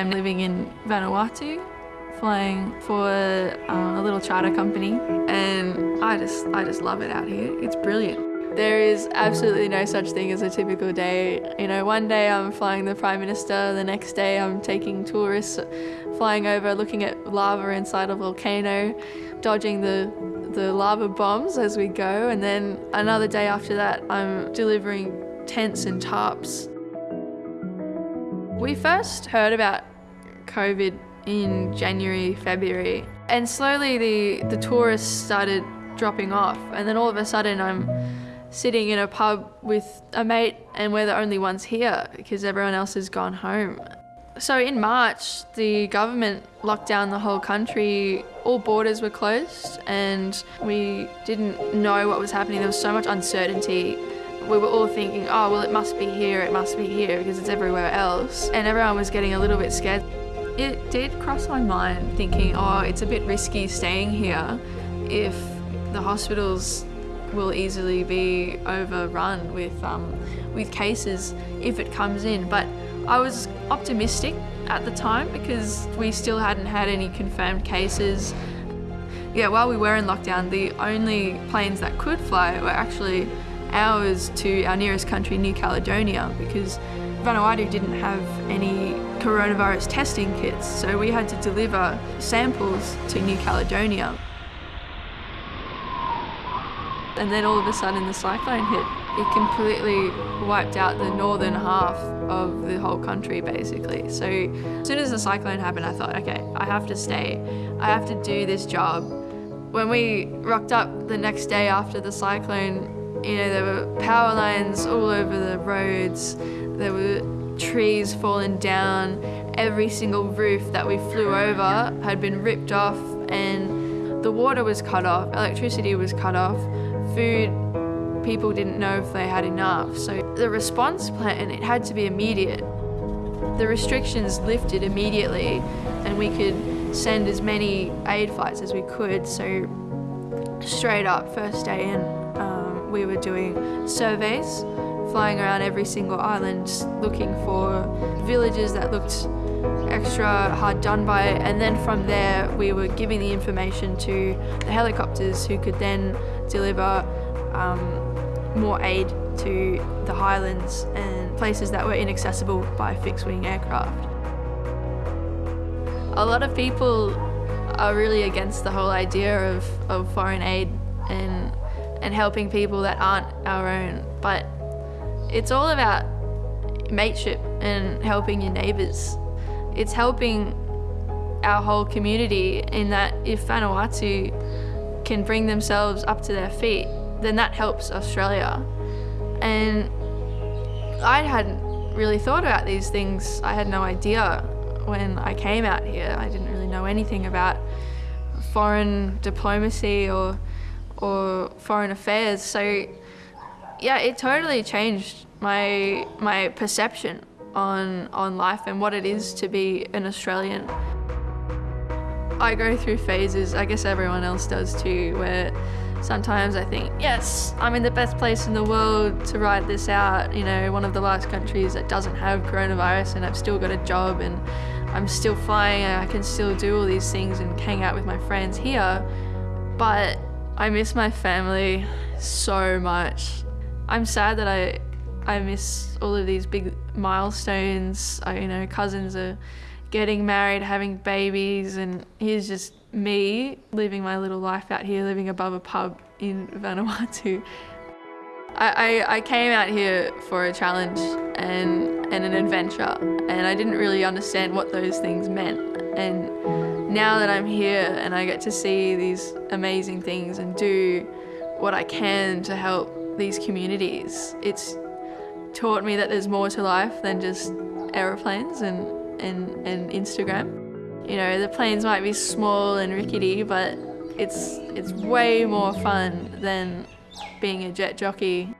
I'm living in Vanuatu, flying for uh, a little charter company, and I just, I just love it out here. It's brilliant. There is absolutely no such thing as a typical day. You know, one day I'm flying the Prime Minister, the next day I'm taking tourists flying over looking at lava inside a volcano, dodging the the lava bombs as we go, and then another day after that I'm delivering tents and tarps. We first heard about COVID in January, February, and slowly the, the tourists started dropping off, and then all of a sudden I'm sitting in a pub with a mate and we're the only ones here because everyone else has gone home. So in March, the government locked down the whole country. All borders were closed and we didn't know what was happening. There was so much uncertainty. We were all thinking, oh, well, it must be here, it must be here because it's everywhere else. And everyone was getting a little bit scared. It did cross my mind thinking, oh, it's a bit risky staying here if the hospitals will easily be overrun with, um, with cases if it comes in. But I was optimistic at the time because we still hadn't had any confirmed cases. Yeah, while we were in lockdown, the only planes that could fly were actually ours to our nearest country, New Caledonia, because Vanuatu didn't have any coronavirus testing kits, so we had to deliver samples to New Caledonia and then all of a sudden the cyclone hit. It completely wiped out the northern half of the whole country basically. So as soon as the cyclone happened, I thought, okay, I have to stay. I have to do this job. When we rocked up the next day after the cyclone, you know, there were power lines all over the roads. There were trees falling down. Every single roof that we flew over had been ripped off and the water was cut off, electricity was cut off food, people didn't know if they had enough. So the response plan, it had to be immediate. The restrictions lifted immediately and we could send as many aid flights as we could. So straight up, first day in, we were doing surveys, flying around every single island looking for villages that looked extra hard done by and then from there we were giving the information to the helicopters who could then deliver um, more aid to the highlands and places that were inaccessible by fixed-wing aircraft. A lot of people are really against the whole idea of, of foreign aid and, and helping people that aren't our own, but it's all about mateship and helping your neighbours. It's helping our whole community in that if Vanuatu can bring themselves up to their feet, then that helps Australia. And I hadn't really thought about these things. I had no idea when I came out here. I didn't really know anything about foreign diplomacy or or foreign affairs. So yeah, it totally changed my my perception on on life and what it is to be an Australian. I go through phases, I guess everyone else does too, where sometimes I think, yes, I'm in the best place in the world to ride this out, you know, one of the last countries that doesn't have coronavirus and I've still got a job and I'm still flying and I can still do all these things and hang out with my friends here. But I miss my family so much. I'm sad that I I miss all of these big milestones. I, you know, cousins are getting married, having babies, and here's just me living my little life out here, living above a pub in Vanuatu. I, I, I came out here for a challenge and, and an adventure, and I didn't really understand what those things meant. And now that I'm here and I get to see these amazing things and do what I can to help these communities, it's taught me that there's more to life than just aeroplanes and and, and Instagram. You know, the planes might be small and rickety, but it's, it's way more fun than being a jet jockey